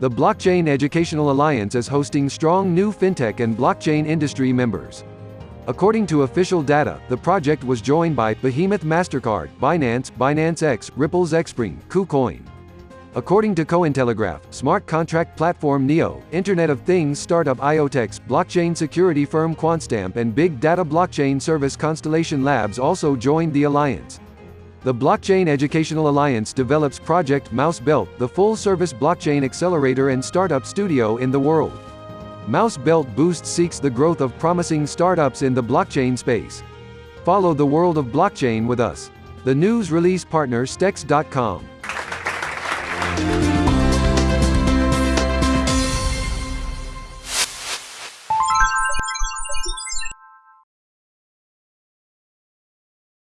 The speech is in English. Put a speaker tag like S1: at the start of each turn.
S1: The Blockchain Educational Alliance is hosting strong new fintech and blockchain industry members. According to official data, the project was joined by Behemoth MasterCard, Binance, Binance X, Ripple's Xpring, KuCoin. According to Cointelegraph, smart contract platform NEO, Internet of Things startup IoTeX, blockchain security firm Quantstamp and big data blockchain service Constellation Labs also joined the alliance. The Blockchain Educational Alliance develops Project Mouse Belt, the full-service blockchain accelerator and startup studio in the world. Mouse Belt Boost seeks the growth of promising startups in the blockchain space. Follow the world of blockchain with us. The news release partner Stex.com.